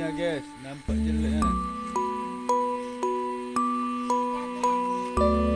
jelasnya guys nampak jelek kan Thank you.